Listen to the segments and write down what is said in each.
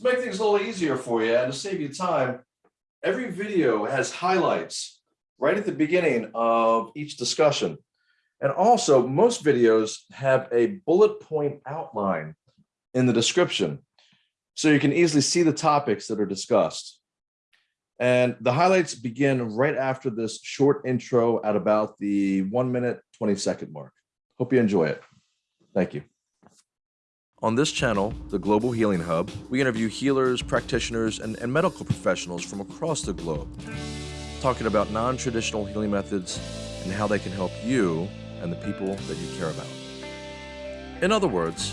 To make things a little easier for you and to save you time, every video has highlights right at the beginning of each discussion. And also, most videos have a bullet point outline in the description, so you can easily see the topics that are discussed. And the highlights begin right after this short intro at about the one minute, 20 second mark. Hope you enjoy it. Thank you. On this channel, the Global Healing Hub, we interview healers, practitioners, and, and medical professionals from across the globe, talking about non-traditional healing methods and how they can help you and the people that you care about. In other words,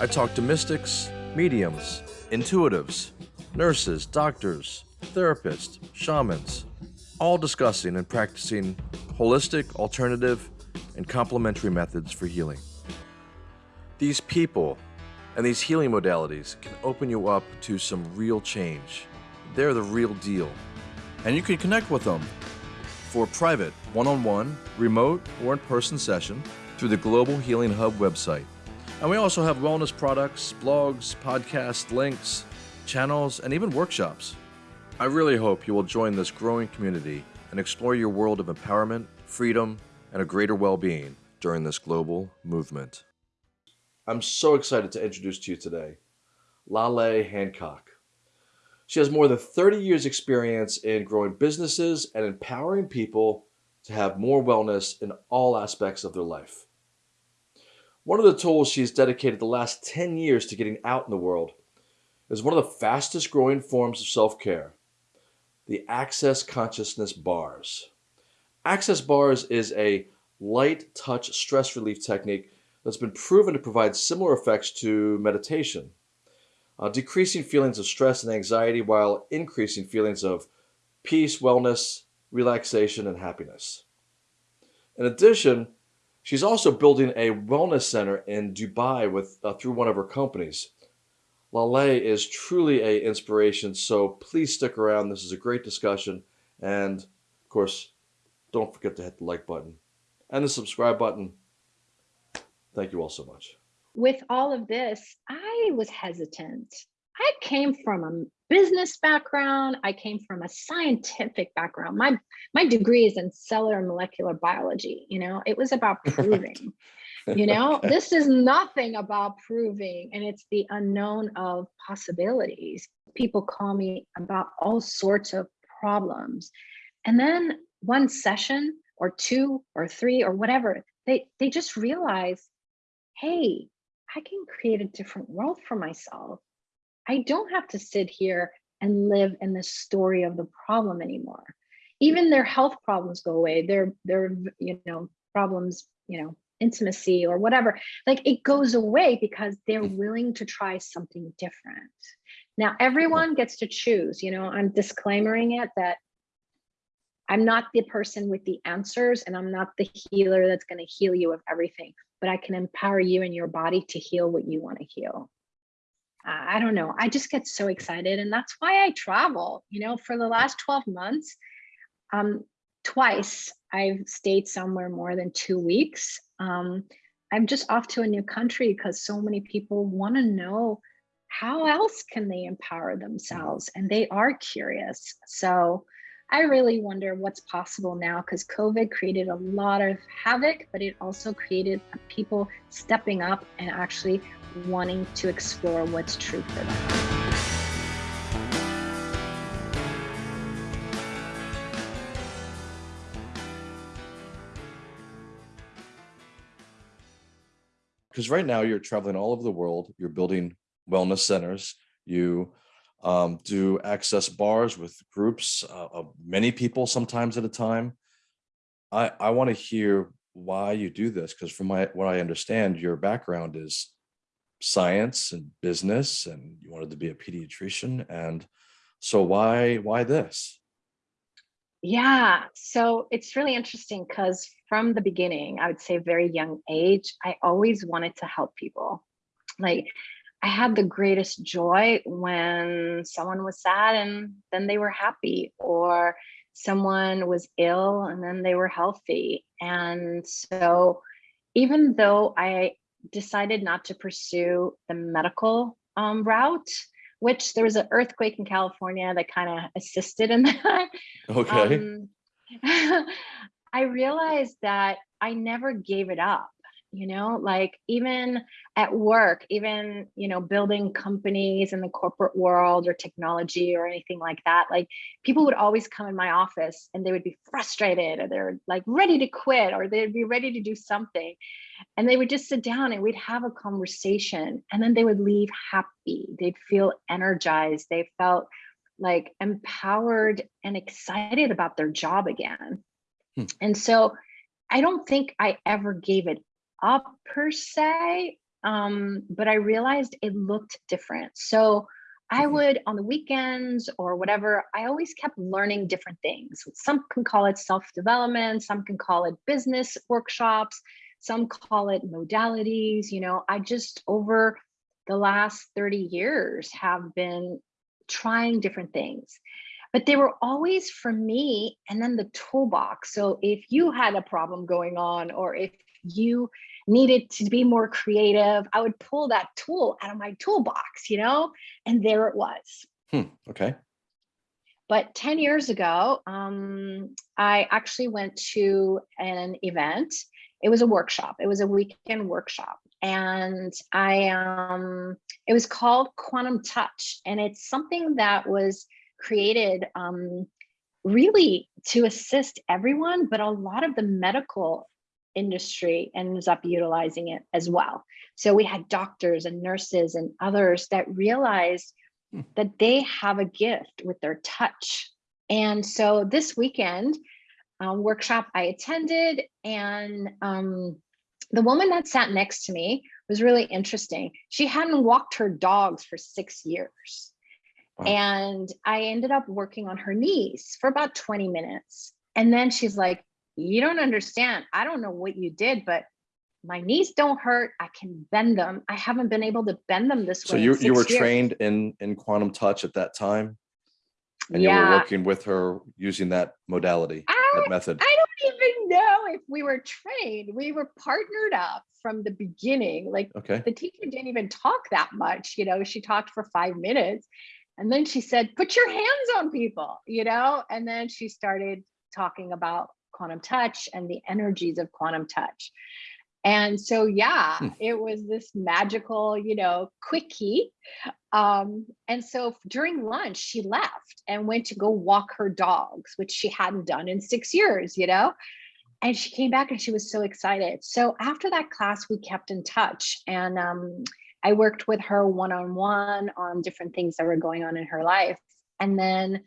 I talk to mystics, mediums, intuitives, nurses, doctors, therapists, shamans, all discussing and practicing holistic, alternative, and complementary methods for healing. These people and these healing modalities can open you up to some real change. They're the real deal. And you can connect with them for private one-on-one, remote, or in-person session through the Global Healing Hub website. And we also have wellness products, blogs, podcasts, links, channels, and even workshops. I really hope you will join this growing community and explore your world of empowerment, freedom, and a greater well-being during this global movement. I'm so excited to introduce to you today Lale Hancock. She has more than 30 years experience in growing businesses and empowering people to have more wellness in all aspects of their life. One of the tools she's dedicated the last 10 years to getting out in the world is one of the fastest growing forms of self-care, the Access Consciousness Bars. Access Bars is a light touch stress relief technique that's been proven to provide similar effects to meditation, uh, decreasing feelings of stress and anxiety while increasing feelings of peace, wellness, relaxation, and happiness. In addition, she's also building a wellness center in Dubai with uh, through one of her companies. Lale is truly a inspiration, so please stick around. This is a great discussion, and of course, don't forget to hit the like button and the subscribe button Thank you all so much. With all of this, I was hesitant. I came from a business background. I came from a scientific background. My my degree is in cellular molecular biology. You know, it was about proving. you know, okay. this is nothing about proving, and it's the unknown of possibilities. People call me about all sorts of problems, and then one session or two or three or whatever, they they just realize hey, I can create a different world for myself. I don't have to sit here and live in the story of the problem anymore. Even their health problems go away. Their their you know problems, you know, intimacy or whatever. Like it goes away because they're mm. willing to try something different. Now everyone gets to choose. You know, I'm disclaimering it that I'm not the person with the answers and I'm not the healer that's going to heal you of everything, but I can empower you and your body to heal what you want to heal. I don't know. I just get so excited and that's why I travel. You know, for the last 12 months, um, twice I've stayed somewhere more than two weeks. Um, I'm just off to a new country because so many people want to know how else can they empower themselves and they are curious. So I really wonder what's possible now because COVID created a lot of havoc, but it also created people stepping up and actually wanting to explore what's true for them. Because right now you're traveling all over the world, you're building wellness centers, you um, do access bars with groups uh, of many people sometimes at a time. I, I want to hear why you do this because from my what I understand, your background is science and business and you wanted to be a pediatrician. And so why why this? Yeah, so it's really interesting because from the beginning, I would say very young age, I always wanted to help people. Like I had the greatest joy when someone was sad and then they were happy, or someone was ill and then they were healthy. And so, even though I decided not to pursue the medical um, route, which there was an earthquake in California that kind of assisted in that. Okay. Um, I realized that I never gave it up, you know, like even at work, even, you know, building companies in the corporate world or technology or anything like that, like people would always come in my office and they would be frustrated or they're like ready to quit or they'd be ready to do something. And they would just sit down and we'd have a conversation and then they would leave happy. They'd feel energized. They felt like empowered and excited about their job again. Hmm. And so I don't think I ever gave it up per se, um, but I realized it looked different. So I Mhm. would on the weekends or whatever, I always kept learning different things. Some can call it self-development, some can call it business workshops, some call it modalities. You know, I just over the last 30 years have been trying different things but they were always for me and then the toolbox so if you had a problem going on or if you needed to be more creative i would pull that tool out of my toolbox you know? And there it was. Hmm, okay. but 10 years ago um, i actually went to an event. It was a workshop. It was a weekend workshop. And i um it was called quantum touch. And it's something that was created um really to assist everyone but a lot of the medical industry ends up utilizing it as well so we had doctors and nurses and others that realized Hmm. that they have a gift with their touch and so this weekend um, workshop I attended, and um, the woman that sat next to me was really interesting. She hadn't walked her dogs for six years. Wow. And I ended up working on her knees for about 20 minutes. And then she's like, You don't understand. I don't know what you did, but my knees don't hurt. I can bend them. I haven't been able to bend them this So way. in you you were years." trained in in quantum touch at that time, and you were working with her using that modality, I that method. I don't even know if we were trained. We were partnered up from the beginning. Like Okay. the teacher didn't even talk that much, you know, she talked for five minutes. And then she said, put your hands on people, you know, and then she started talking about quantum touch and the energies of quantum touch. And so, yeah, Hmm. it was this magical, you know, quickie. Um, and so during lunch, she left and went to go walk her dogs, which she hadn't done in six years, you know? And she came back and she was so excited. So after that class, we kept in touch and um, I worked with her one on one on different things that were going on in her life. And then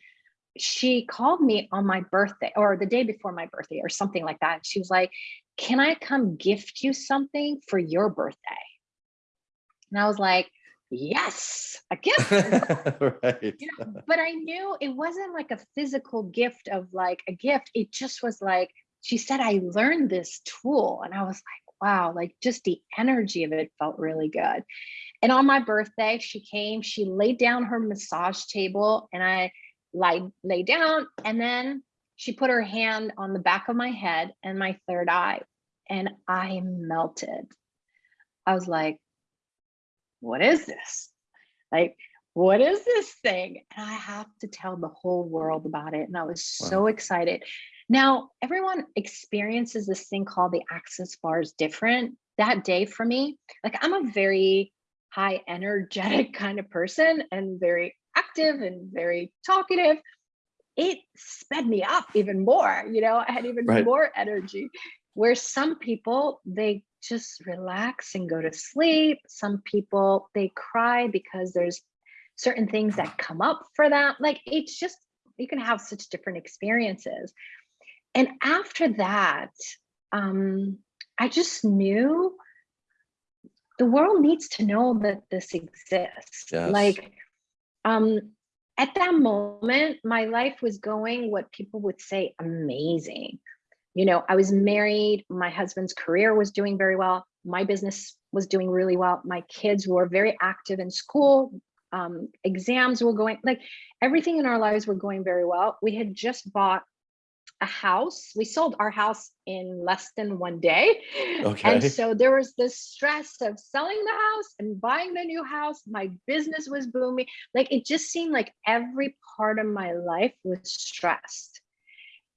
she called me on my birthday or the day before my birthday or something like that. She was like, Can I come gift you something for your birthday? And I was like, Yes, a gift. right. you know, but I knew it wasn't like a physical gift of like a gift. It just was like, she said, I learned this tool. And I was like, wow, like just the energy of it felt really good. And on my birthday, she came, she laid down her massage table and I lied, lay down. And then she put her hand on the back of my head and my third eye. And I melted. I was like, what is this? Like, what is this thing? And I have to tell the whole world about it. And I was so excited. Now, everyone experiences this thing called the access bars different. That day for me, like I'm a very high energetic kind of person and very active and very talkative. It sped me up even more, you know, I had even Right. more energy. Where some people, they just relax and go to sleep. Some people, they cry because there's certain things that come up for them. Like it's just, you can have such different experiences. And after that, um, I just knew the world needs to know that this exists. Yes. Like, um, at that moment, my life was going what people would say amazing. You know, I was married, my husband's career was doing very well, my business was doing really well, my kids were very active in school, um, exams were going, like everything in our lives were going very well. We had just bought a house. We sold our house in less than one day. Okay. And so there was this stress of selling the house and buying the new house. My business was booming. Like it just seemed like every part of my life was stressed.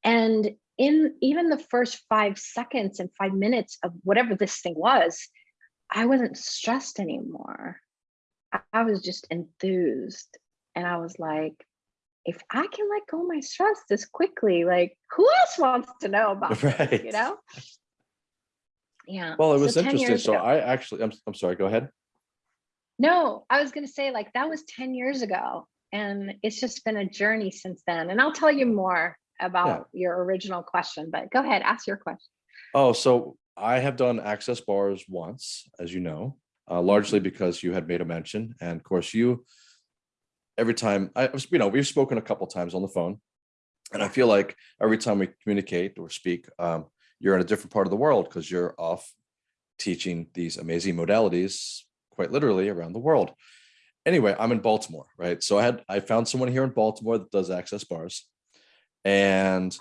And in even the first five seconds and five minutes of whatever this thing was, I wasn't stressed anymore. I- I was just enthused. And I was like, if I can let go of my stress this quickly, like who else wants to know about this, Right. you know? Yeah. Well, it was 10 interesting. So ago- I actually, I'm, I'm sorry, go ahead. No, I was gonna say like that was 10 years ago. And it's just been a journey since then. And I'll tell you more about your original question, but go ahead, ask your question. Oh, so I have done access bars once, as you know, uh, largely because you had made a mention. And of course, you, every time, I, was- you know, we've spoken a couple times on the phone. And I feel like every time we communicate or speak, um, you're in a different part of the world because you're off teaching these amazing modalities quite literally around the world. Anyway, I'm in Baltimore, right? So I had, I found someone here in Baltimore that does access bars. And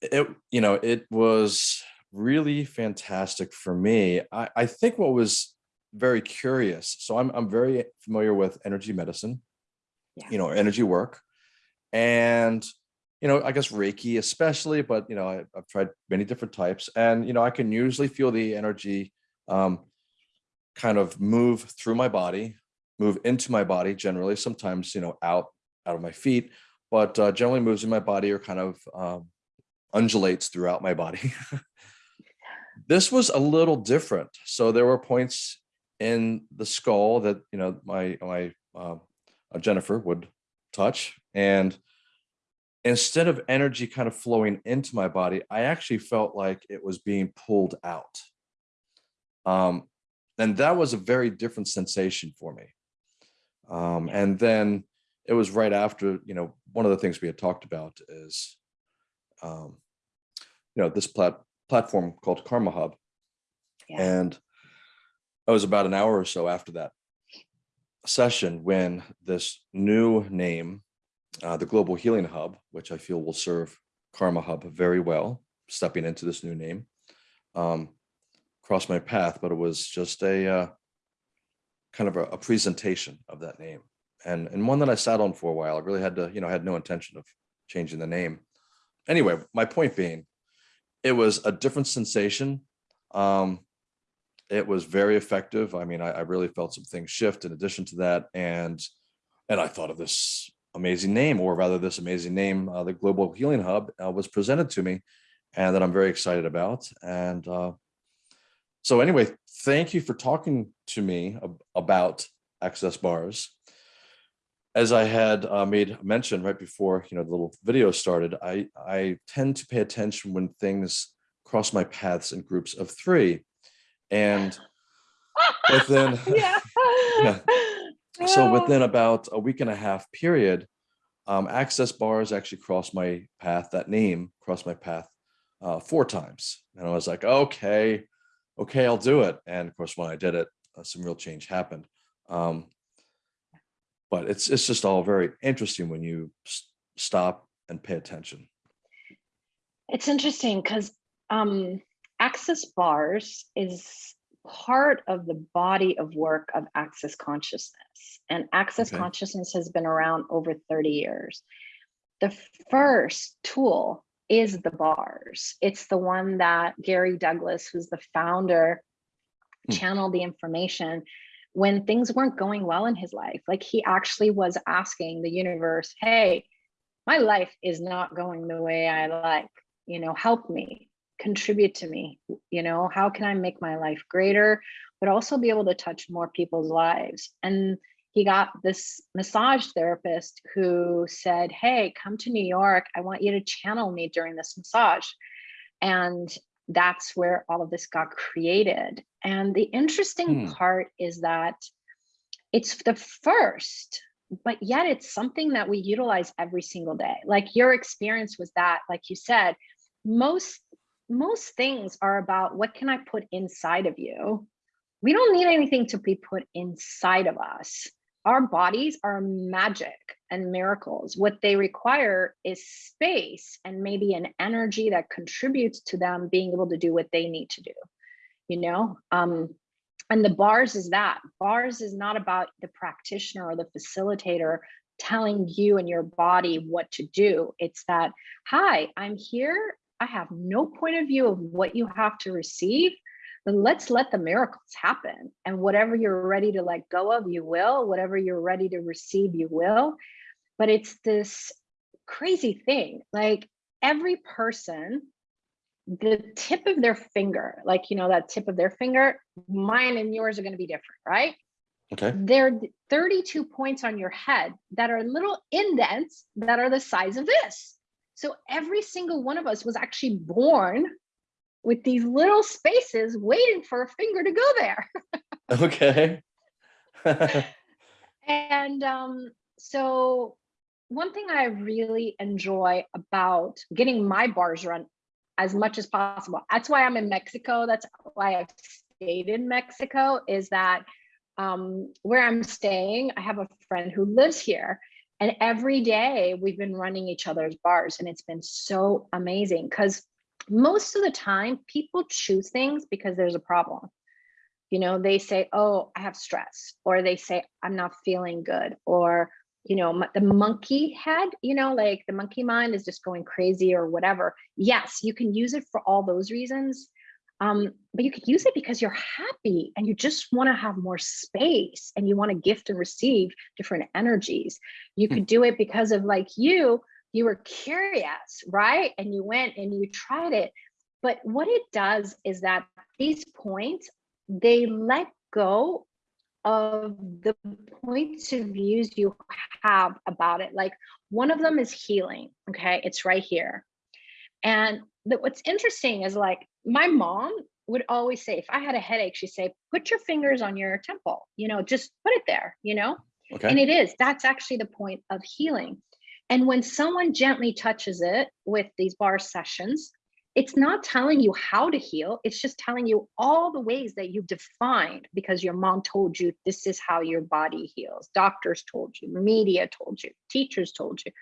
it, you know, it was really fantastic for me. I, I think what was very curious. So I'm, I'm very familiar with energy medicine, Yeah. you know, energy work. And, you know, I guess Reiki especially, but, you know, I, I've tried many different types and, you know, I can usually feel the energy um, kind of move through my body, move into my body generally, sometimes, you know, out, out of my feet, but uh, generally moves in my body or kind of um, undulates throughout my body. this was a little different. So there were points in the skull that you know my my uh, uh, Jennifer would touch, and instead of energy kind of flowing into my body, I actually felt like it was being pulled out. Um, and that was a very different sensation for me. Um, and then it was right after, you know, one of the things we had talked about is, um, you know, this plat platform called Karma Hub. Yeah. And it was about an hour or so after that session when this new name, uh, the Global Healing Hub, which I feel will serve Karma Hub very well, stepping into this new name, um, crossed my path, but it was just a uh, kind of a, a presentation of that name and and one that I sat on for a while. I really had to, you know, I had no intention of changing the name. Anyway, my point being, it was a different sensation. Um, it was very effective. I mean, I, I really felt some things shift in addition to that, and and I thought of this amazing name, or rather, this amazing name, uh, the Global Healing Hub, uh, was presented to me, and that I'm very excited about. And uh, so, anyway, thank you for talking to me ab- about access bars as I had uh, made mention right before you know the little video started, I I tend to pay attention when things cross my paths in groups of three, and within yeah. Yeah. so within about a week and a half period, um, access bars actually crossed my path. That name crossed my path uh, four times, and I was like, okay, okay, I'll do it. And of course, when I did it, uh, some real change happened. Um, but it's it's just all very interesting when you stop and pay attention. It's interesting because um, access bars is part of the body of work of access consciousness. And access Okay. consciousness has been around over 30 years. The first tool is the bars. It's the one that Gary Douglas, who's the founder, Hmm. channeled the information when things weren't going well in his life. Like he actually was asking the universe, hey, my life is not going the way I like, you know, help me, contribute to me, you know, how can I make my life greater, but also be able to touch more people's lives. And he got this massage therapist who said, hey, come to New York. I want you to channel me during this massage. And that's where all of this got created. And the interesting Hmm. part is that it's the first but yet it's something that we utilize every single day like your experience was that like you said most most things are about what can i put inside of you we don't need anything to be put inside of us our bodies are magic and miracles. What they require is space and maybe an energy that contributes to them being able to do what they need to do. You know, um, and the bars is that bars is not about the practitioner or the facilitator telling you and your body what to do. It's that, hi, I'm here. I have no point of view of what you have to receive then let's let the miracles happen. And whatever you're ready to let go of, you will. Whatever you're ready to receive, you will. But it's this crazy thing. Like every person, the tip of their finger, like, you know, that tip of their finger, mine and yours are going to be different, right? Okay. There are 32 points on your head that are little indents that are the size of this. So every single one of us was actually born with these little spaces waiting for a finger to go there. Okay. and um, so one thing I really enjoy about getting my bars run as much as possible. That's why I'm in Mexico. That's why I've stayed in Mexico is that um, where I'm staying, I have a friend who lives here and every day we've been running each other's bars and it's been so amazing because most of the time people choose things because there's a problem. You know they say oh i have stress or they say i'm not feeling good or you know the monkey head you know like the monkey mind is just going crazy or whatever. Yes you can use it for all those reasons um, but you could use it because you're happy and you just want to have more space and you want to gift and receive different energies you hmm. could do it because of like you you were curious, right? And you went and you tried it. But what it does is that these points, they let go of the points of views you have about it. Like one of them is healing. Okay, it's right here. And the, what's interesting is like my mom would always say, if I had a headache, she'd say, put your fingers on your temple, you know, just put it there, you know? Okay. And it is, that's actually the point of healing. And when someone gently touches it with these bar sessions, it's not telling you how to heal. It's just telling you all the ways that you've defined because your mom told you this is how your body heals. Doctors told you, media told you, teachers told you.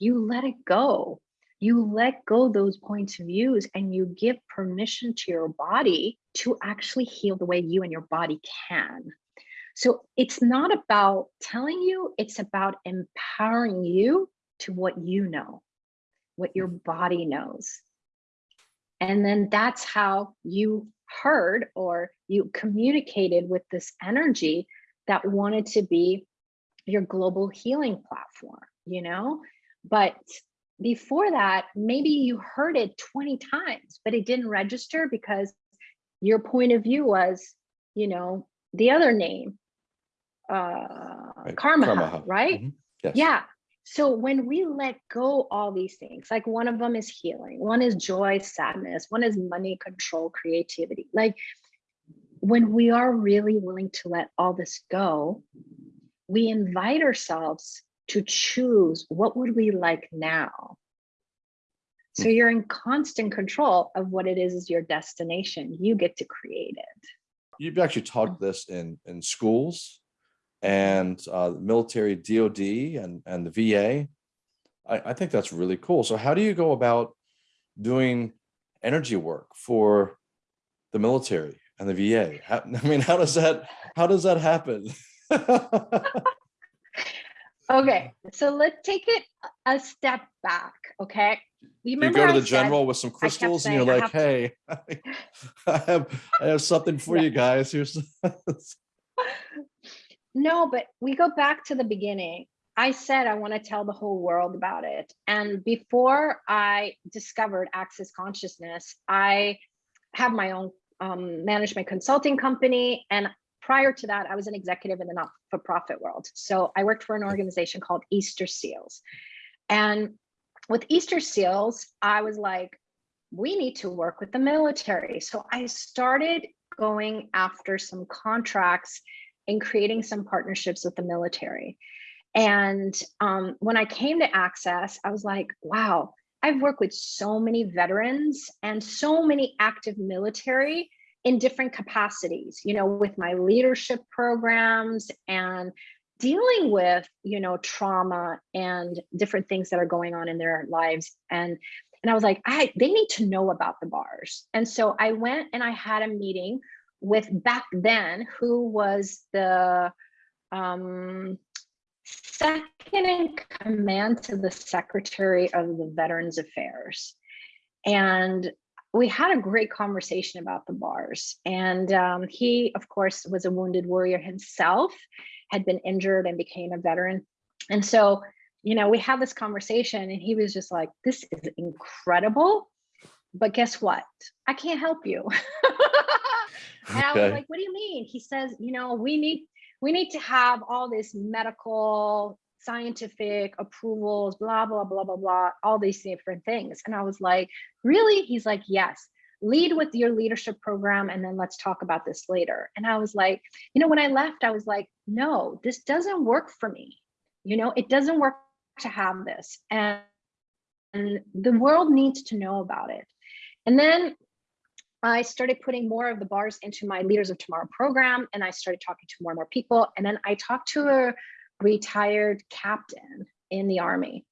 You let it go. You let go those points of views and you give permission to your body to actually heal the way you and your body can. So it's not about telling you, it's about empowering you to what you know, what your body knows. And then that's how you heard or you communicated with this energy that wanted to be your global healing platform, you know? But before that, maybe you heard it 20 times, but it didn't register because your point of view was, you know, the other name, uh, right. karma, karma, right? Mm -hmm. yes. Yeah. So when we let go all these things, like one of them is healing, one is joy, sadness, one is money, control, creativity. Like when we are really willing to let all this go, we invite ourselves to choose what would we like now. So hmm. you're in constant control of what it is is your destination. You get to create it. You've actually taught this in in schools and uh, military DOD and, and the VA. I, I think that's really cool. So how do you go about doing energy work for the military and the VA? How, I mean, how does that, how does that happen? okay, so let's take it a step back, okay? You, you go to the general with some crystals and you're like, hey, I have, I have something for yeah. you guys. Here's No, but we go back to the beginning. I said I want to tell the whole world about it. And before I discovered Access Consciousness, I have my own um, management consulting company. And prior to that, I was an executive in the not-for-profit world. So I worked for an organization called Easter Seals. And with Easter Seals, I was like, we need to work with the military. So I started going after some contracts and creating some partnerships with the military. And um, when I came to Access, I was like, wow, I've worked with so many veterans and so many active military in different capacities, you know, with my leadership programs and dealing with you know trauma and different things that are going on in their lives. And and i was like i they need to know about the bars. And so i went and i had a meeting with back then who was the um second in command to the secretary of the veterans affairs. And we had a great conversation about the bars and um, he of course was a wounded warrior himself had been injured and became a veteran. And so, you know, we had this conversation and he was just like, this is incredible. But guess what? I can't help you. and I was like, what do you mean? He says, you know, we need we need to have all this medical scientific approvals, blah, blah, blah, blah, blah, all these different things. And I was like, really? He's like, yes. Lead with your leadership program and then let's talk about this later. And i was like you know when i left i was like no this doesn't work for me. You know it doesn't work to have this and, and the world needs to know about it. And then i started putting more of the bars into my leaders of tomorrow program and i started talking to more and more people. And then i talked to a retired captain in the army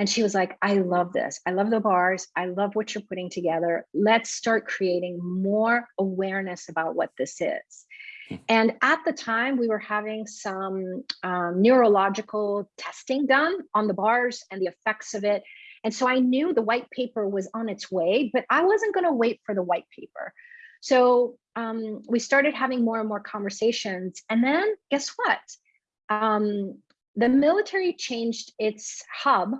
and she was like, I love this. I love the bars. I love what you're putting together. Let's start creating more awareness about what this is. Hmm. And at the time, we were having some um, neurological testing done on the bars and the effects of it. And so I knew the white paper was on its way, but I wasn't going to wait for the white paper. So um, we started having more and more conversations. And then guess what? Um, the military changed its hub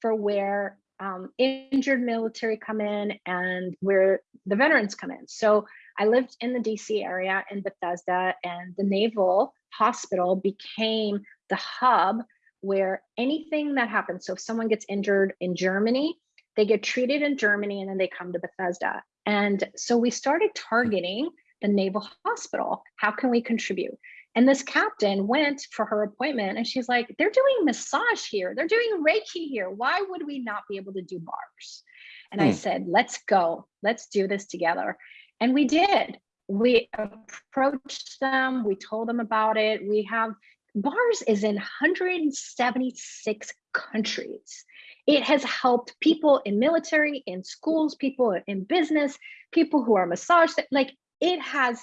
for where um, injured military come in and where the veterans come in. So I lived in the DC area in Bethesda, and the Naval Hospital became the hub where anything that happens. So if someone gets injured in Germany, they get treated in Germany and then they come to Bethesda. And so we started targeting the Naval Hospital. How can we contribute? And this captain went for her appointment and she's like, they're doing massage here. They're doing Reiki here. Why would we not be able to do bars? And I Hmm. said, let's go. Let's do this together. And we did. We approached them. We told them about it. We have bars is in 176 countries. It has helped people in military, in schools, people in business, people who are massage, like it has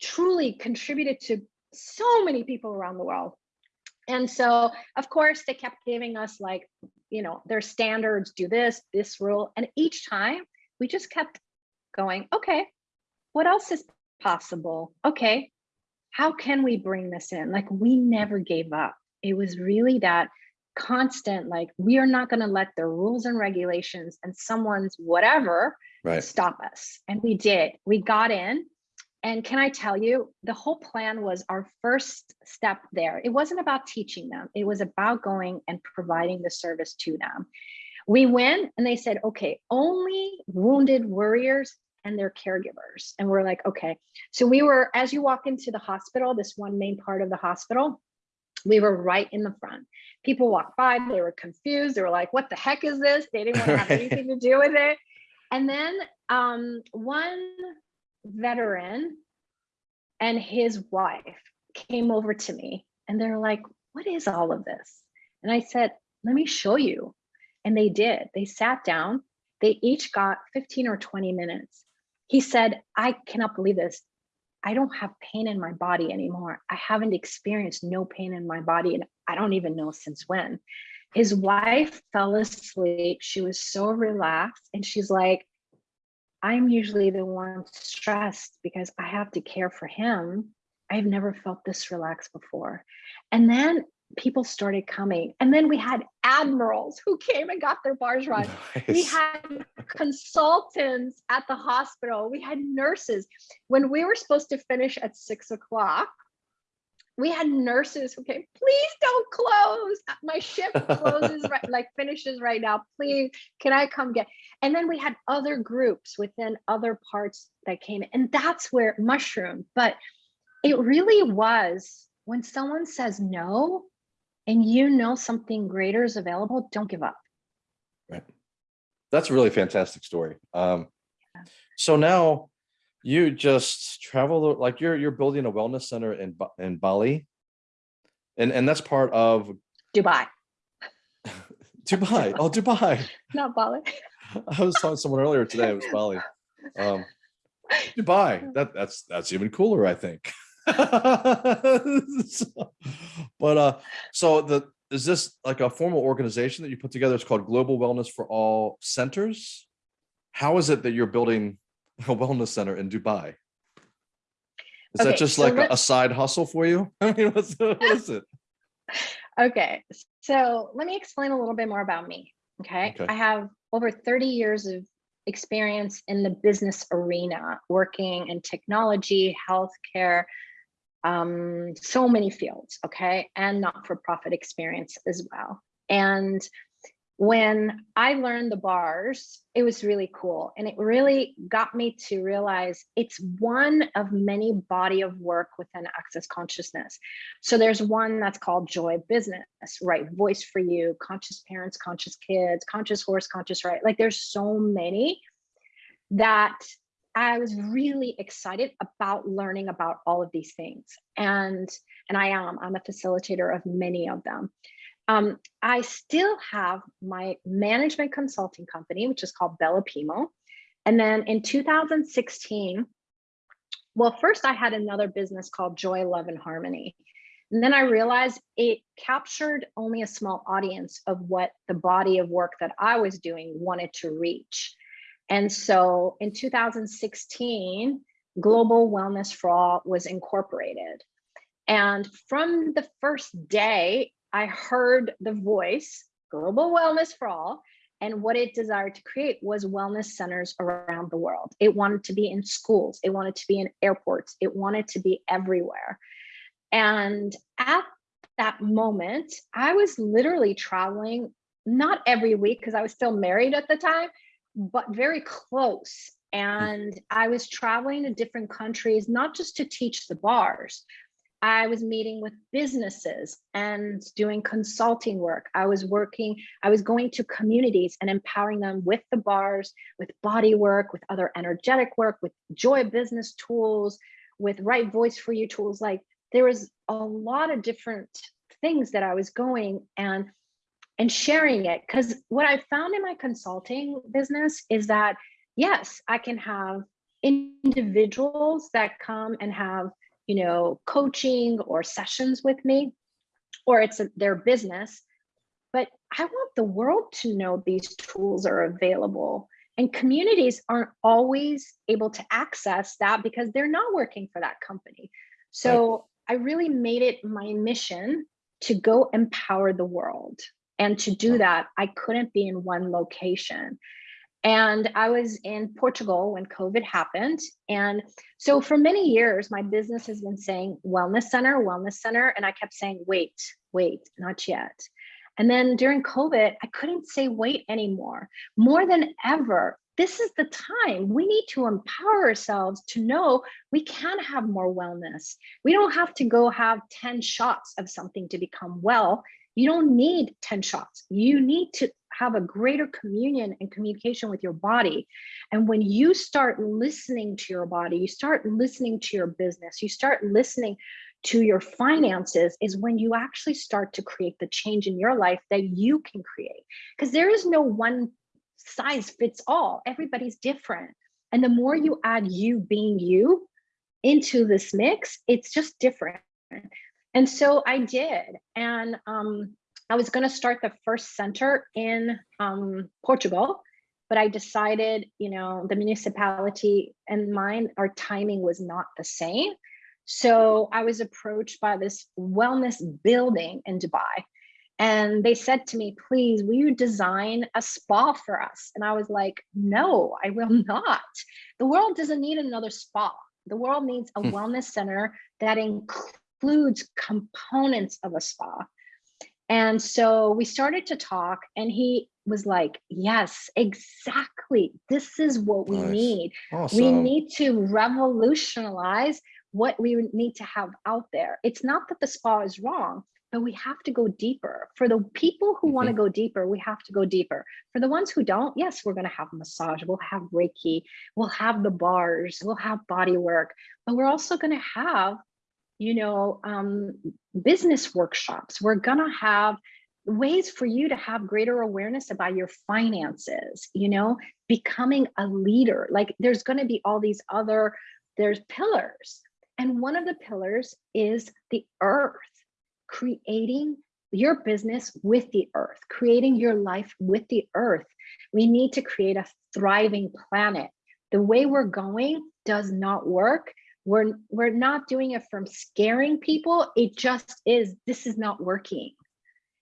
truly contributed to so many people around the world. And so, of course, they kept giving us like, you know, their standards, do this, this rule. And each time we just kept going, okay, what else is possible? Okay, how can we bring this in? Like, we never gave up. It was really that constant, like, we are not going to let the rules and regulations and someone's whatever Right. stop us. And we did. We got in. And can I tell you, the whole plan was our first step there. It wasn't about teaching them, it was about going and providing the service to them. We went and they said, okay, only wounded warriors and their caregivers. And we're like, okay. So we were, as you walk into the hospital, this one main part of the hospital, we were right in the front. People walked by, they were confused. They were like, what the heck is this? They didn't want to have anything to do with it. And then um, one veteran and his wife came over to me and they're like, what is all of this? And I said, let me show you. And they did. They sat down. They each got 15 or 20 minutes. He said, I cannot believe this. I don't have pain in my body anymore. I haven't experienced no pain in my body. And I don't even know since when. His wife fell asleep. She was so relaxed. And she's like, I'm usually the one stressed because I have to care for him. I've never felt this relaxed before. And then people started coming. And then we had admirals who came and got their bars run. We had consultants at the hospital. We had nurses. When we were supposed to finish at six o'clock, we had nurses who came, please don't close. My shift closes, right, like finishes right now. Please, can I come get? And then we had other groups within other parts that came in. And that's where mushroom, but it really was when someone says no and you know something greater is available, don't give up. Right. That's a really fantastic story. Um, so now you just travel, like you're, you're building a wellness center in, in Bali. And, and that's part of Dubai, Dubai. Oh, Dubai. not Bali. I was talking to someone earlier today. It was Bali. Um, Dubai. That that's that's even cooler, I think. So- but uh, so the is this like a formal organization that you put together? It's called Global Wellness for All Centers. How is it that you're building a wellness center in Dubai? Is that just so like a, a side hustle for you? I mean, what's what is it? Okay, so let me explain a little bit more about me. Okay, Okay. I have over 30 years of experience in the business arena, working in technology, healthcare, um, so many fields. Okay, and not-for-profit experience as well. And when I learned the bars, it was really cool. And it really got me to realize it's one of many body of work within Access Consciousness. So there's one that's called Joy Business, right? Voice for You, Conscious Parents, Conscious Kids, Conscious Horse, Conscious Right. Like there's so many that I was really excited about learning about all of these things. And and I am, I'm a facilitator of many of them. Um, I still have my management consulting company, which is called Bella Pimo. And then in 2016, well, first I had another business called Joy, Love, and Harmony. And then I realized it captured only a small audience of what the body of work that I was doing wanted to reach. And so in 2016, Global Wellness for All was incorporated. And from the first day, I heard the voice, Global Wellness for All, and what it desired to create was wellness centers around the world. It wanted to be in schools, it wanted to be in airports, it wanted to be everywhere. And at that moment, I was literally traveling, not every week because I was still married at the time, but very close. Hmm. And I was traveling to different countries, not just to teach the bars, I was meeting with businesses and doing consulting work. I was working, I was going to communities and empowering them with the bars, with body work, with other energetic work, with joy business tools, with right voice for you tools. Like there was a lot of different things that I was going and and sharing it. Because what I found in my consulting business is that yes, I can have individuals that come and have you know, coaching or sessions with me, or it's a, their business. But I want the world to know these tools are available. And communities aren't always able to access that because they're not working for that company. So I really made it my mission to go empower the world. And to do that, I couldn't be in one location. And I was in Portugal when COVID happened. And so for many years, my business has been saying wellness center, wellness center. And I kept saying, wait, wait, not yet. And then during COVID, I couldn't say wait anymore. More than ever, this is the time we need to empower ourselves to know we can have more wellness. We don't have to go have 10 shots of something to become well. You don't need 10 shots. You need to have a greater communion and communication with your body. And when you start listening to your body, you start listening to your business, you start listening to your finances, is when you actually start to create the change in your life that you can create. Because there is no one size fits all, everybody's different. And the more you add you being you into this mix, it's just different. And so I did. And um, I was going to start the first center in um, Portugal, but I decided, you know, the municipality and mine, our timing was not the same. So I was approached by this wellness building in Dubai. And they said to me, please, will you design a spa for us? And I was like, no, I will not. The world doesn't need another spa. The world needs a wellness center that includes components of a spa. And so we started to talk, and he was like, Yes, exactly. This is what we Nice. need. We need to revolutionize what we need to have out there. It's not that the spa is wrong, but we have to go deeper. For the people who want to mm-hmm. go deeper, we have to go deeper. For the ones who don't, yes, we're going to have massage, we'll have Reiki, we'll have the bars, we'll have body work, but we're also going to have you know, um, business workshops. We're gonna have ways for you to have greater awareness about your finances, you know, becoming a leader. Like there's gonna be all these other, there's pillars. And one of the pillars is the earth, creating your business with the earth, creating your life with the earth. We need to create a thriving planet. The way we're going does not work. We're, we're not doing it from scaring people. It just is, this is not working.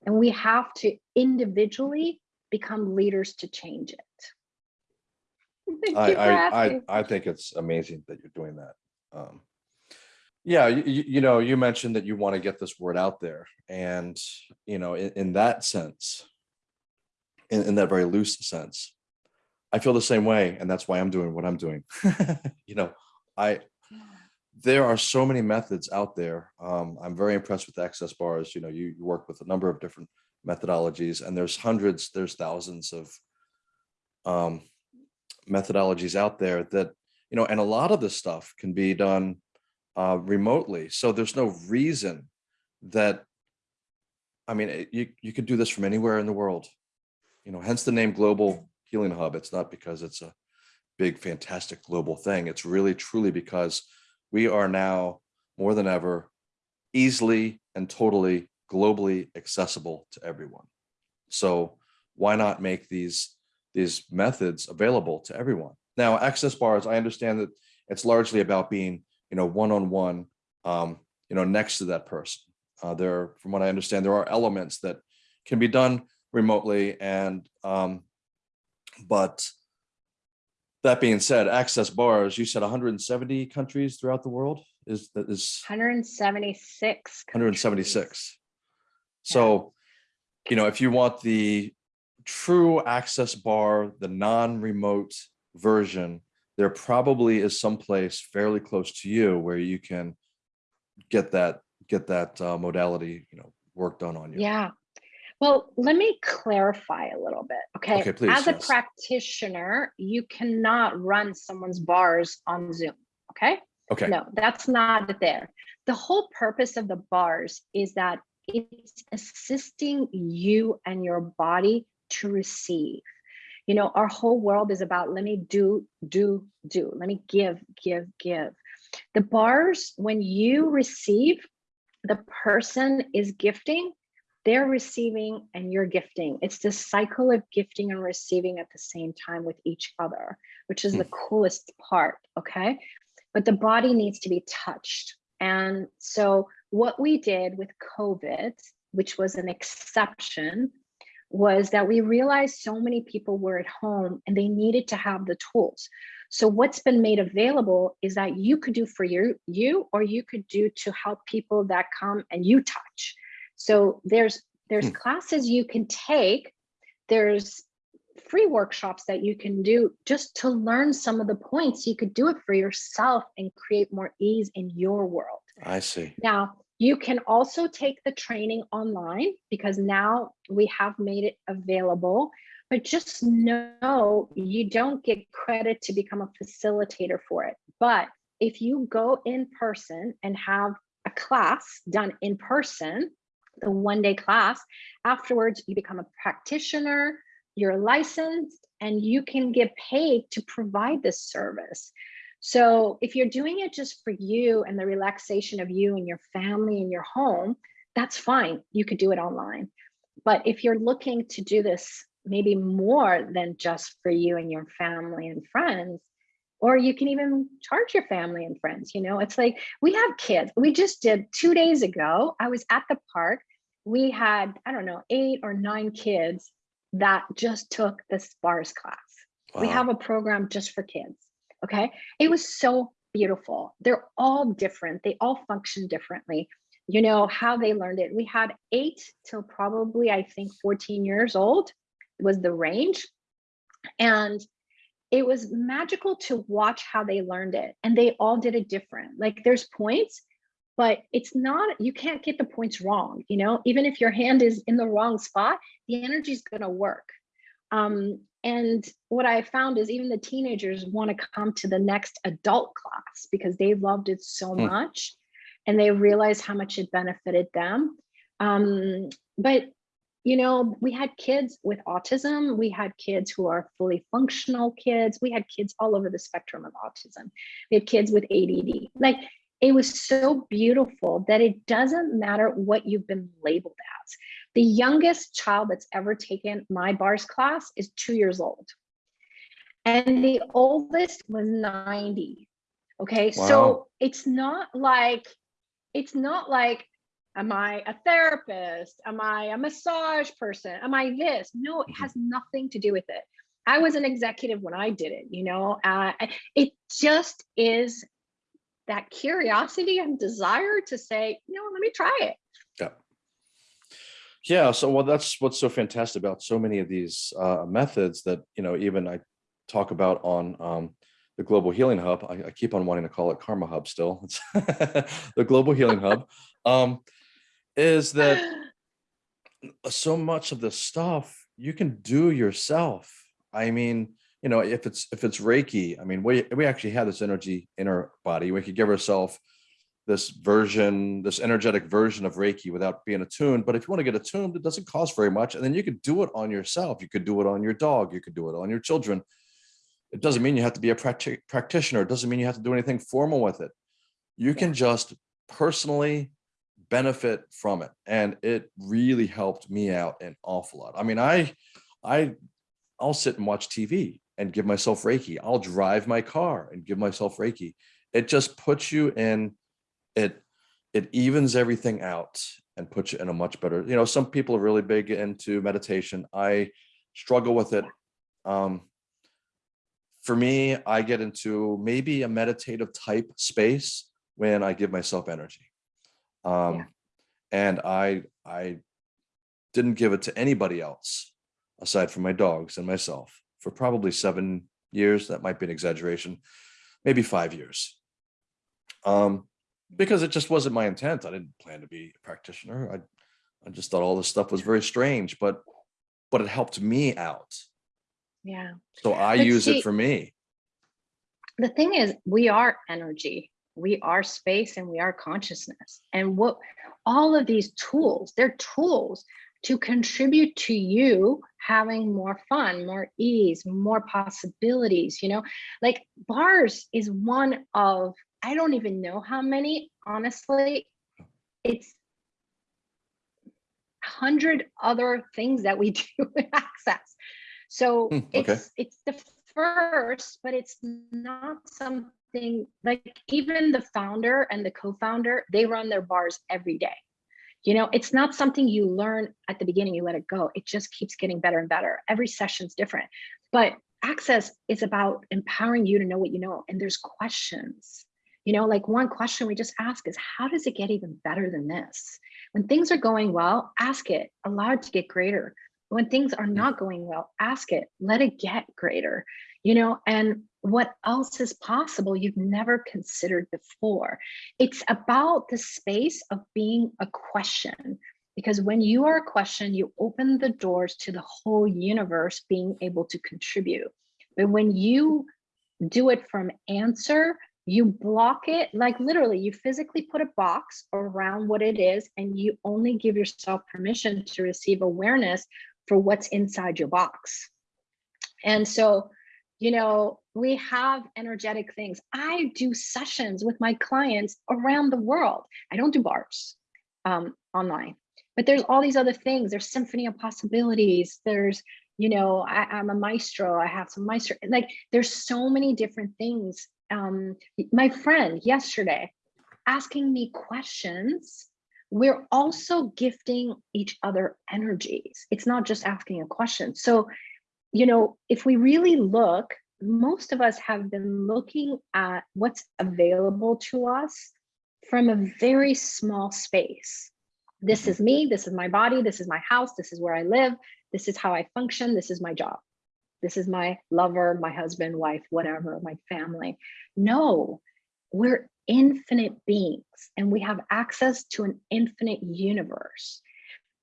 And we have to individually become leaders to change it. I, I, I. I think it's amazing that you're doing that. Um, yeah, you, you know, you mentioned that you want to get this word out there and, you know, in, in that sense, in, in that very loose sense, I feel the same way. And that's why I'm doing what I'm doing. you know, I, there are so many methods out there. Um, I'm very impressed with access bars. You know, you, you work with a number of different methodologies and there's hundreds, there's thousands of um, methodologies out there that, you know, and a lot of this stuff can be done uh, remotely. So there's no reason that, I mean, it- you, you could do this from anywhere in the world. You know, hence the name Global Healing Hub. It's not because it's a big, fantastic global thing. It's really truly because we are now more than ever easily and totally globally accessible to everyone. So why not make these these methods available to everyone? Now, access bars, I understand that it's largely about being, you know, one-on-one, um, you know, next to that person. Uh, there, from what I understand, there are elements that can be done remotely and, um, but that being said, access bars, you said 170 countries throughout the world is that is 176. countries. 176. So, you know, if you want the true access bar, the non-remote version, there probably is some place fairly close to you where you can get that, get that uh, modality, you know, work done on you. Yeah. Well, let me clarify a little bit, okay? Okay, please, As a practitioner, you cannot run someone's bars on Zoom, okay? Okay, No, that's not there. The whole purpose of the bars is that it's assisting you and your body to receive. You know, our whole world is about let me do, do, do. Let me give, give, give. The bars, when you receive, the person is gifting, they're receiving and you're gifting. It's this cycle of gifting and receiving at the same time with each other, which is Hmm. the coolest part, okay? But the body needs to be touched. And so what we did with COVID, which was an exception, was that we realized so many people were at home and they needed to have the tools. So what's been made available is that you could do for you, you or you could do to help people that come and you touch. So there's there's Hmm. classes you can take. There's free workshops that you can do just to learn some of the points. You could do it for yourself and create more ease in your world. I see. Now, you can also take the training online because now we have made it available, but just know you don't get credit to become a facilitator for it. But if you go in person and have a class done in person, the one day class, afterwards you become a practitioner, you're licensed, and you can get paid to provide this service. So if you're doing it just for you and the relaxation of you and your family and your home, that's fine. You could do it online. But if you're looking to do this maybe more than just for you and your family and friends, or you can even charge your family and friends, you know, it's like we have kids. We just did two days ago, I was at the park. We had, I don't know, eight or nine kids that just took the SPARS class. We have a program just for kids. Okay. It was so beautiful. They're all different. They all function differently. You know, how they learned it. We had eight till probably, I think, 14 years old was the range. And it was magical to watch how they learned it. And they all did it different. Like there's points, but it's not, you can't get the points wrong. You know, even if your hand is in the wrong spot, the energy is going to work. Um, and what I found is even the teenagers want to come to the next adult class because they loved it so Hmm. much. and they realized how much it benefited them. Um, but you know, we had kids with autism, we had kids who are fully functional kids, we had kids all over the spectrum of autism. We had kids with ADD. Like it was so beautiful that it doesn't matter what you've been labeled as. The youngest child that's ever taken my bars class is two years old. And the oldest was 90. Okay, Wow. so it's not like, it's not like Am I a therapist? Am I a massage person? Am I this? No, it Mhm. has nothing to do with it. I was an executive when I did it, you know, uh, it just is that curiosity and desire to say, you know, let me try it. Yeah. Yeah, so well, that's what's so fantastic about so many of these uh, methods that, you know, even I talk about on um, the Global Healing Hub. I, I keep on wanting to call it Karma Hub still. It's the Global Healing Hub. Um, is that so much of the stuff you can do yourself. I mean, you know, if it's if it's Reiki, I mean, we we actually have this energy in our body. We could give ourselves this version, this energetic version of Reiki without being attuned. But if you want to get attuned, it doesn't cost very much. And then you could do it on yourself. You could do it on your dog. You could do it on your children. It doesn't mean you have to be a practi- practitioner. It doesn't mean you have to do anything formal with it. You can just personally benefit from it. And it really helped me out an awful lot. I mean, I, I, I'll sit and watch TV and give myself Reiki. I'll drive my car and give myself Reiki. It just puts you in, it, it evens everything out and puts you in a much better, you know, some people are really big into meditation. I struggle with it. Um, for me, I get into maybe a meditative type space when I give myself energy. Um, and I, I didn't give it to anybody else aside from my dogs and myself for probably seven years. That might be an exaggeration, maybe five years. Um, because it just wasn't my intent. I didn't plan to be a practitioner. I, I just thought all this stuff was very strange, but, but it helped me out. Yeah. So I But use see- it for me. the thing is we are energy we are space and we are consciousness. And what all of these tools they're tools to contribute to you having more fun more ease more possibilities you know? Like bars is one of i don't even know how many honestly it's hundred other things that we do in access. So Hmm, okay. it's it's the first but it's not something like even the founder and the co-founder they run their bars every day. You know it's not something you learn at the beginning you let it go. It just keeps getting better and better. Every session's different. But access is about empowering you to know what you know and there's questions. You know like one question we just ask is how does it get even better than this? When things are going well ask it. Allow it to get greater. When things are not going well ask it. Let it get greater you know and what else is possible you've never considered before? It's about the space of being a question because when you are a question you open the doors to the whole universe being able to contribute. But when you do it from answer you block it like literally you physically put a box around what it is and you only give yourself permission to receive awareness for what's inside your box. And so you know we have energetic things. I do sessions with my clients around the world. I don't do bars um, online but there's all these other things. There's symphony of possibilities. There's you know I, i'm a maestro. I have some maestro like there's so many different things. Um my friend yesterday asking me questions we're also gifting each other energies. It's not just asking a question. So you know if we really look most of us have been looking at what's available to us from a very small space. This is me this is my body this is my house this is where i live this is how i function this is my job. This is my lover my husband wife whatever my family. No we're infinite beings and we have access to an infinite universe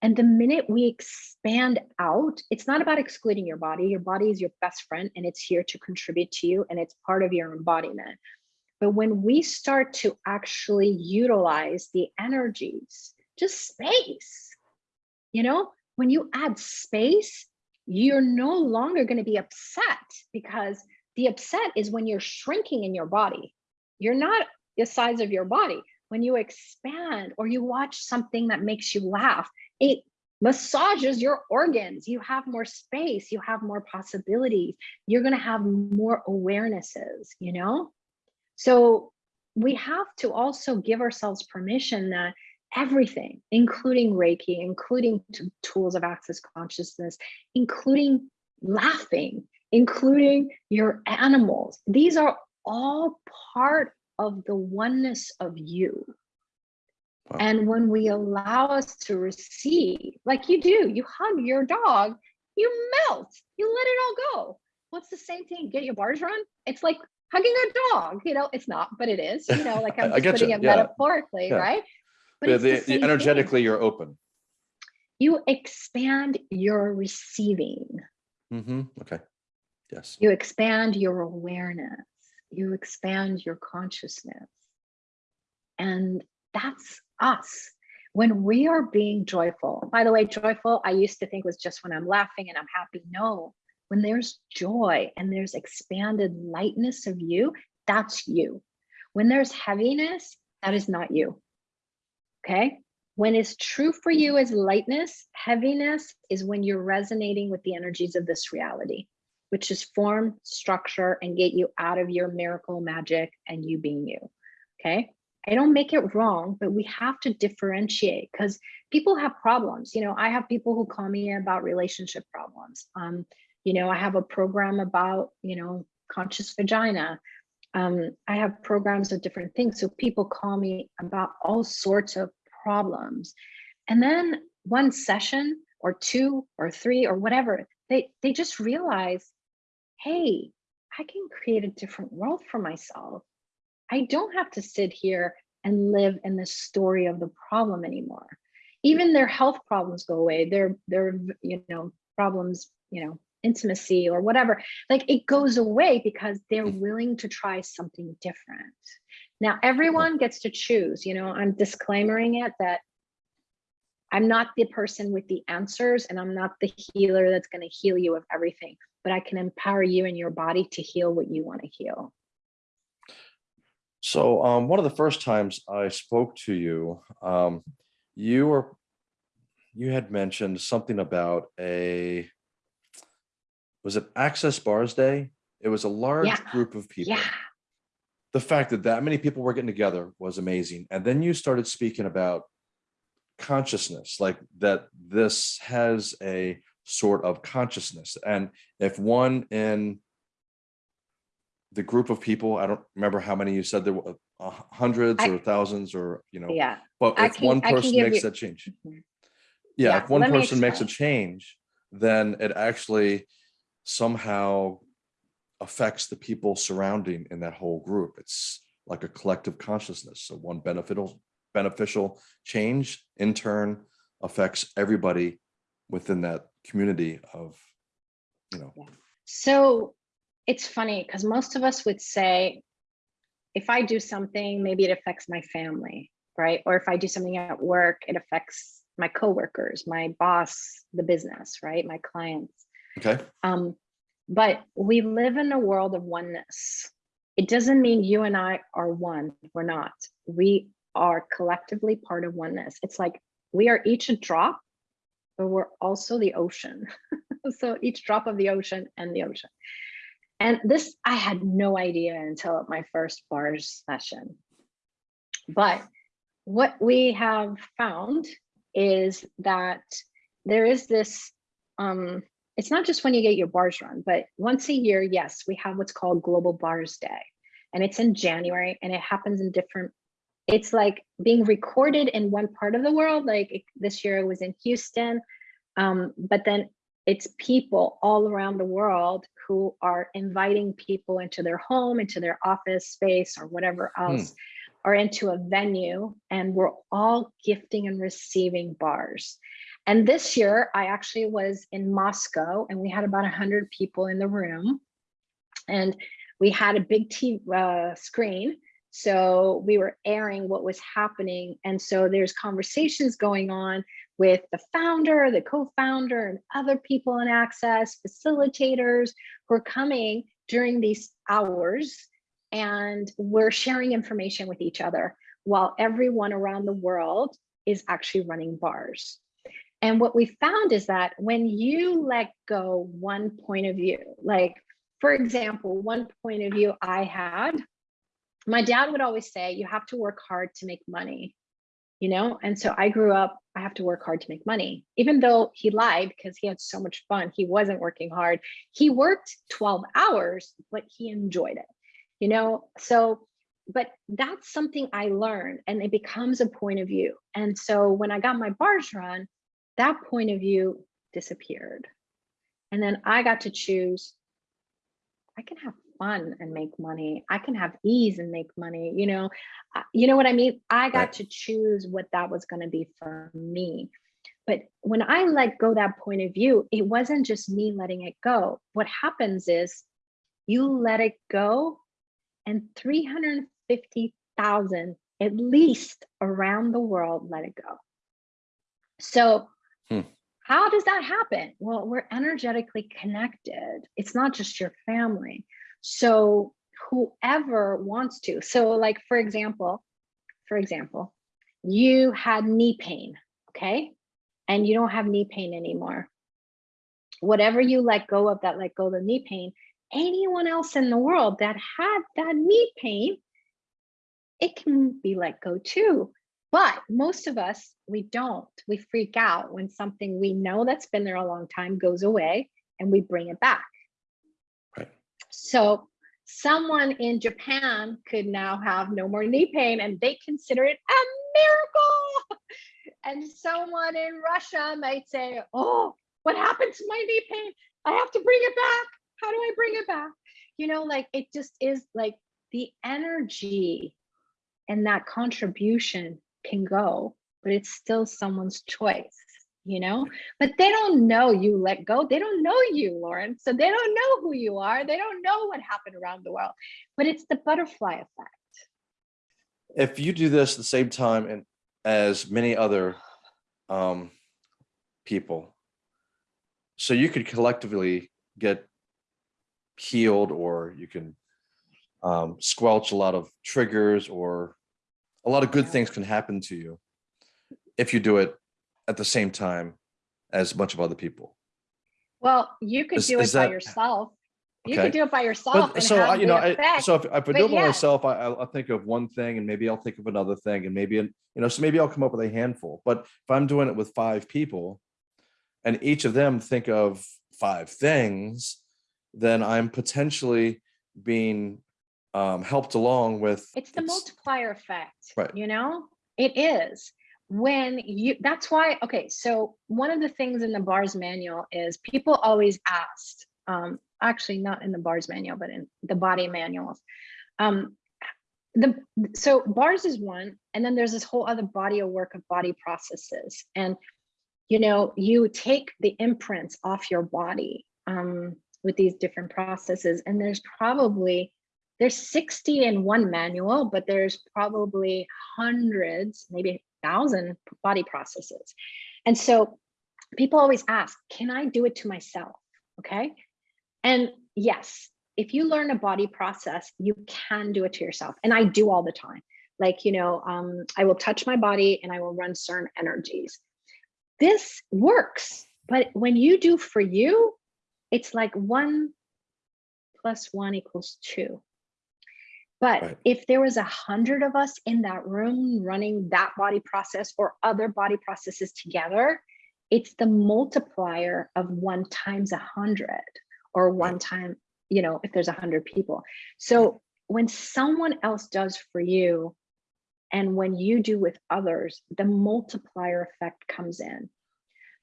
and the minute we expand out it's not about excluding your body your body is your best friend and it's here to contribute to you and it's part of your embodiment But when we start to actually utilize the energies, just space, you know, when you add space, you're no longer going to be upset because the upset is when you're shrinking in your body. You're not the size of your body. When you expand or you watch something that makes you laugh, it massages your organs. You have more space, you have more possibilities. You're going to have more awarenesses, you know? So we have to also give ourselves permission that everything, including Reiki, including tools of access consciousness, including laughing, including your animals, these are all part of the oneness of you. Wow. And when we allow us to receive, like you do, you hug your dog, you melt, you let it all go. What's the same thing? Get your bars run? It's like hugging a dog, you know, it's not, but it is, you know, like I- I'm I just getcha, putting it yeah, metaphorically, yeah. right? But Yeah, the the, same thing. energetically you're open. You expand your receiving, Mm-hmm. Okay. Yes. you expand your awareness, you expand your consciousness. And that's us. When we are being joyful, by the way, joyful, I used to think was just when I'm laughing and I'm happy. No, when there's joy and there's expanded lightness of you, that's you. When there's heaviness, that is not you. Okay. When it's true for you is lightness, heaviness is when you're resonating with the energies of this reality, which is form, structure, and get you out of your miracle magic and you being you. Okay. I don't make it wrong, but we have to differentiate because people have problems. You know, I have people who call me about relationship problems. Um, you know, I have a program about, you know, conscious vagina. Um, I have programs of different things. So people call me about all sorts of problems. And then one session or two or three or whatever, they they just realize, hey, I can create a different world for myself. I don't have to sit here and live in the story of the problem anymore. Even their health problems go away. Their their you know problems, you know, intimacy or whatever, like it goes away because they're mm. willing to try something different. Now everyone gets to choose. You know, I'm disclaimering it that I'm not the person with the answers and I'm not the healer that's going to heal you of everything, but I can empower you and your body to heal what you want to heal. So um, one of the first times I spoke to you, um, you were you had mentioned something about a was it Access Bars Day? It was a large Yeah. group of people. Yeah. The fact that that many people were getting together was amazing. And then you started speaking about consciousness, like that this has a sort of consciousness. And if one in the group of people, I don't remember how many you said there were uh, hundreds I- or thousands or, you know, Yeah. but if can- one person makes you- that change, Mhm. yeah, Yeah, if one person makes a change, then it actually somehow affects the people surrounding in that whole group. It's like a collective consciousness. So one beneficial beneficial change in turn affects everybody within that community of, you know, So it's funny because most of us would say, if I do something, maybe it affects my family, right? Or if I do something at work, it affects my coworkers, my boss, the business, right? My clients. okay, Um, but we live in a world of oneness. It doesn't mean you and I are one. We're not. We are collectively part of oneness. It's like we are each a drop, but we're also the ocean. so each drop of the ocean and the ocean. And this, I had no idea until my first bars session. But what we have found is that there is this um, it's not just when you get your bars run, but once a year, yes, we have what's called Global Bars Day. And it's in January and it happens in different, it's like being recorded in one part of the world. Like it- this year it was in Houston. Um, but then it's people all around the world who are inviting people into their home, into their office space or whatever else, or into a venue. And we're all gifting and receiving bars. And this year, I actually was in Moscow and we had about 100 people in the room. And we had a big TV uh, screen So we were airing what was happening. And so there's conversations going on with the founder, the co-founder, and other people in access, facilitators who are coming during these hours. And we're sharing information with each other while everyone around the world is actually running bars. And what we found is that when you let go one point of view, like for example, one point of view I had, my dad would always say, you have to work hard to make money, you know? And so I grew up, I have to work hard to make money, even though he lied because he had so much fun. He wasn't working hard. He worked 12 hours, but he enjoyed it, you know? So, but that's something I learned and it becomes a point of view. And so when I got my bars run, that point of view disappeared. And then I got to choose, I can have fun and make money. I can have ease and make money, you know, uh, you know what I mean? I got Right. to choose what that was going to be for me. But when I let go that point of view, it wasn't just me letting it go. What happens is you let it go and 350,000 at least around the world let it go. So Hmm. how does that happen? Well, we're energetically connected. It's not just your family. So whoever wants to. So like, for example, for example, you had knee pain, okay? And you don't have knee pain anymore. Whatever you let go of that let go of the knee pain, anyone else in the world that had that knee pain, it can be let go too. But most of us, we don't. We freak out when something we know that's been there a long time goes away and we bring it back. So someone in Japan could now have no more knee pain and they consider it a miracle. And someone in Russia might say, oh, what happened to my knee pain? I have to bring it back. How do I bring it back? You know, like it just is like the energy and that contribution can go, but it's still someone's choice, you know? But they don't know you let go. They don't know you, Lauren. So they don't know who you are. They don't know what happened around the world, but it's the butterfly effect. if you do this at the same time and as many other um, people, so you could collectively get healed or you can um, squelch a lot of triggers or a lot of good Yeah. things can happen to you if you do it at the same time as a bunch of other people. Well, you could Is- do it is by that- yourself. You Okay. could do it by yourself. But and so I, you know, I, so if, if I do it by yes. myself, I, I'll, I'll think of one thing and maybe I'll think of another thing and maybe, you know, so maybe I'll come up with a handful. But if I'm doing it with five people and each of them think of five things, then I'm potentially being um, helped along with. It's the multiplier effect, Right. you know? It is. When you, that's why, okay, so one of the things in the bars manual is people always asked, um, actually not in the bars manual, but in the body manuals. Um, the, so bars is one, and then there's this whole other body of work of body processes. And, you know, you take the imprints off your body um, with these different processes, and there's probably there's 60 in one manual, but there's probably hundreds, maybe thousand body processes. And so people always ask, can I do it to myself? Okay. And yes, if you learn a body process, you can do it to yourself. And I do all the time. Like, you know, um, I will touch my body and I will run certain energies. This works, but when you do for you, it's like one plus one equals two. But Right. if there was a hundred of us in that room running that body process or other body processes together, it's the multiplier of one times a hundred or one time, you know, if there's a hundred people. So when someone else does for you and when you do with others, the multiplier effect comes in.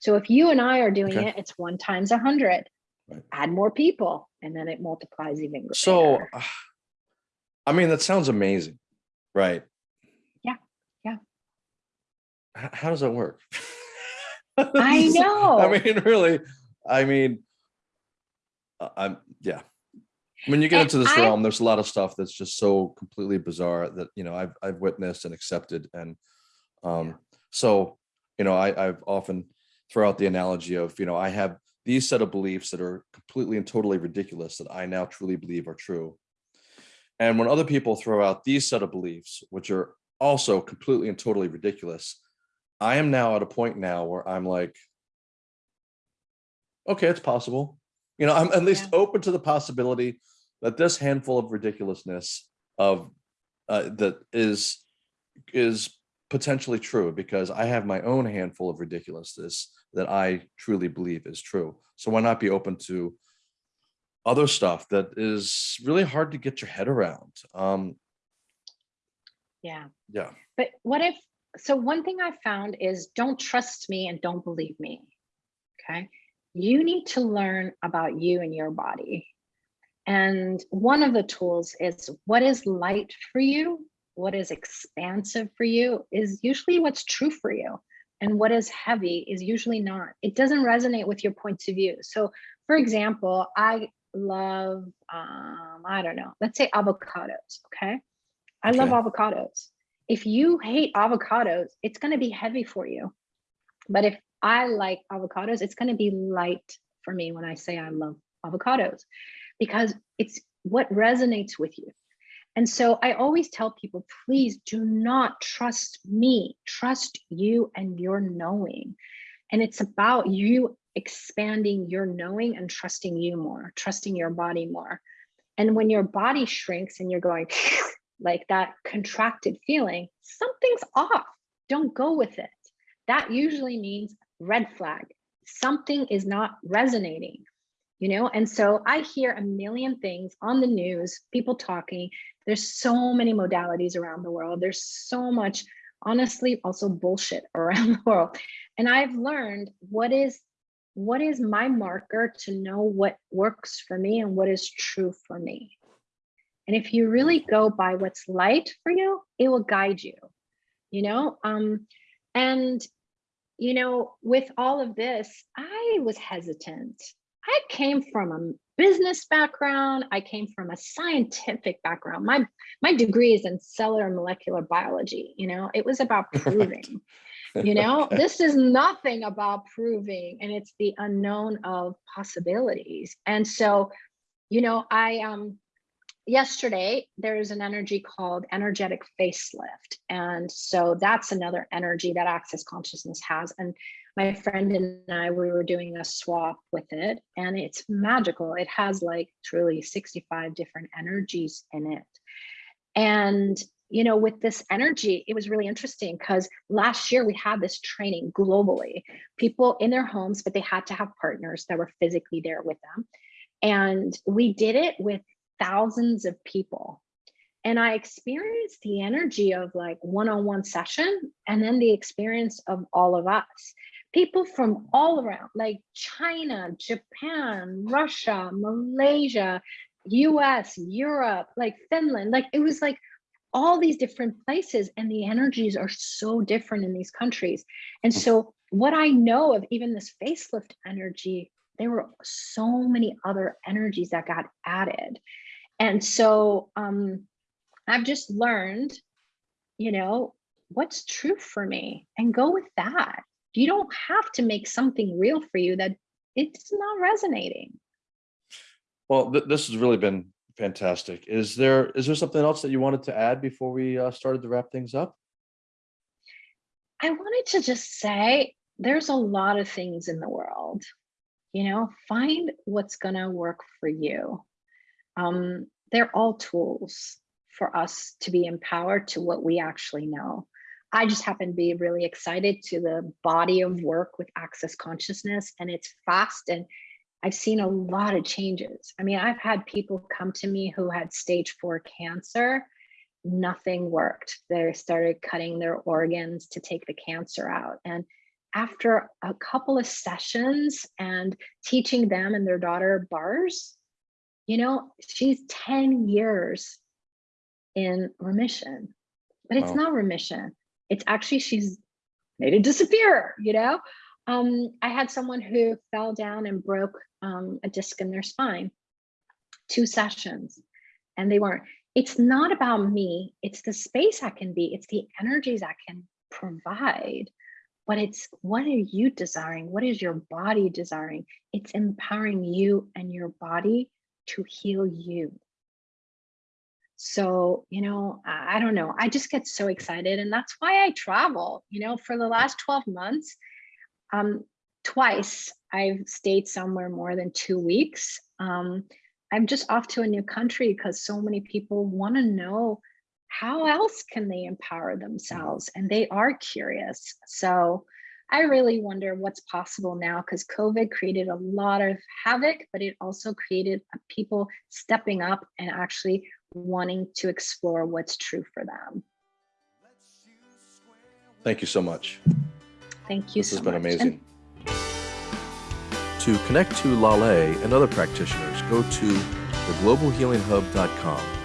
So if you and I are doing Okay. it, it's one times a hundred. Right. Add more people and then it multiplies even greater. So, I mean, that sounds amazing, right? Yeah, yeah. H- How does that work? I know. I mean, really, I mean, uh, I'm, yeah. When you get And into this I- realm, there's a lot of stuff that's just so completely bizarre that, you know, I've, I've witnessed and accepted and, um, so, you know, I, I've often throw out the analogy of, you know, I have these set of beliefs that are completely and totally ridiculous that I now truly believe are true. And when other people throw out these set of beliefs, which are also completely and totally ridiculous, I am now at a point now where I'm like, okay, it's possible. You know, I'm at least Yeah. open to the possibility that this handful of ridiculousness of uh, that is is potentially true because I have my own handful of ridiculousness that I truly believe is true. So why not be open to other stuff that is really hard to get your head around? Um, Yeah. yeah. But what if, so one thing I found is don't trust me and don't believe me. Okay. You need to learn about you and your body. And one of the tools is what is light for you, what is expansive for you is usually what's true for you. And what is heavy is usually not. It doesn't resonate with your points of view. So, for example, I love, um, I don't know, let's say avocados. Okay. I love avocados. If you hate avocados, it's going to be heavy for you. But if I like avocados, it's going to be light for me when I say I love avocados because it's what resonates with you. And so I always tell people, please do not trust me, trust you and your knowing. And it's about you expanding your knowing and trusting you more, trusting your body more. And when your body shrinks and you're going like that contracted feeling, something's off. Don't go with it. That usually means red flag. Something is not resonating, you know? And so I hear a million things on the news, people talking. There's so many modalities around the world. There's so much, honestly, also bullshit around the world. And I've learned what is what is my marker to know what works for me and what is true for me. And if you really go by what's light for you, it will guide you, you know? Um, and, you know, with all of this, I was hesitant. I came from a business background. I came from a scientific background. My, my degree is in cellular molecular biology, you know, it was about proving, you know, Okay. this is nothing about proving and it's the unknown of possibilities. And so, you know, I, um, yesterday there's an energy called energetic facelift and so that's another energy that access consciousness has and my friend and i we were doing a swap with it and it's magical it has like truly 65 different energies in it and you know with this energy it was really interesting because last year we had this training globally people in their homes but they had to have partners that were physically there with them and we did it with thousands of people. And I experienced the energy of like one-on-one session and then the experience of all of us. People from all around, like China, Japan, Russia, Malaysia, US, Europe, like Finland, like it was like all these different places and the energies are so different in these countries. And so what I know of even this facelift energy, there were so many other energies that got added. And so um, I've just learned, you know, what's true for me and go with that. You don't have to make something real for you that it's not resonating. Well, th- this has really been fantastic. Is there is there something else that you wanted to add before we uh, started to wrap things up? I wanted to just say there's a lot of things in the world, you know, find what's going to work for you. Um, they're all tools for us to be empowered to what we actually know. I just happen to be really excited to the body of work with access consciousness, and it's fast and I've seen a lot of changes. I mean, I've had people come to me who had stage four cancer, nothing worked. They started cutting their organs to take the cancer out. And after a couple of sessions and teaching them and their daughter bars, you know, she's 10 years in remission, but it's Wow. not remission. It's actually, she's made it disappear, you know? Um, I had someone who fell down and broke um, a disc in their spine. two sessions and they weren't. It's not about me. It's the space I can be. It's the energies I can provide. But it's what are you desiring? What is your body desiring? It's empowering you and your body to heal you. So, you know, I, don't know. I just get so excited. And that's why I travel. You know, for the last 12 months, um, twice I've stayed somewhere more than two weeks. Um, I'm just off to a new country because so many people want to know how else can they empower themselves and they are curious. So I really wonder what's possible now because COVID created a lot of havoc, but it also created people stepping up and actually wanting to explore what's true for them. Thank you so much. Thank you This so has been much. And amazing. To connect to Lale and other practitioners, go to theglobalhealinghub.com.